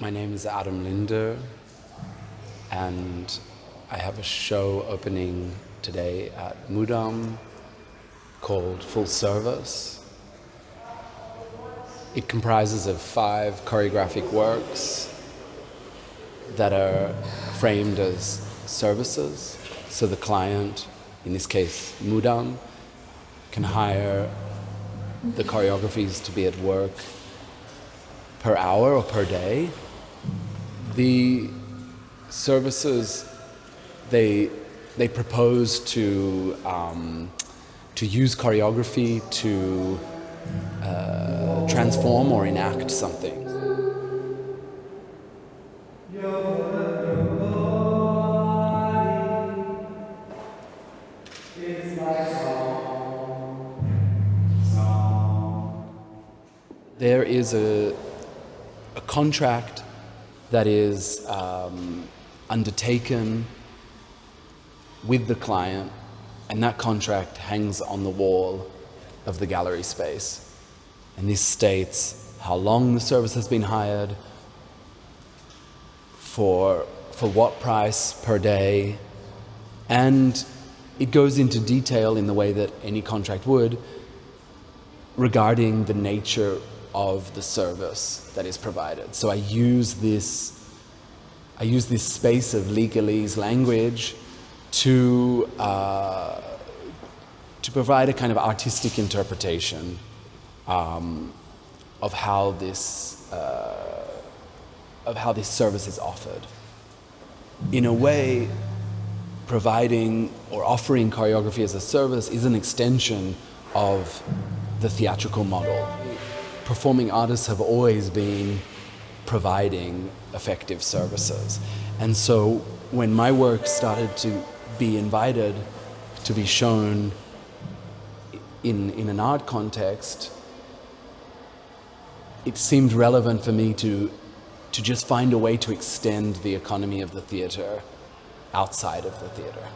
My name is Adam Linder, and I have a show opening today at Mudam called Full Service. It comprises of five choreographic works that are framed as services. So the client, in this case Mudam, can hire the choreographies to be at work per hour or per day the services they they propose to um, to use choreography to uh, transform or enact something. There is a, a contract that is um, undertaken with the client, and that contract hangs on the wall of the gallery space. And this states how long the service has been hired, for, for what price per day, and it goes into detail in the way that any contract would regarding the nature of the service that is provided. So I use this, I use this space of legalese language to, uh, to provide a kind of artistic interpretation um, of how this, uh, of how this service is offered. In a way, providing or offering choreography as a service is an extension of the theatrical model performing artists have always been providing effective services. And so when my work started to be invited to be shown in, in an art context, it seemed relevant for me to, to just find a way to extend the economy of the theater outside of the theater.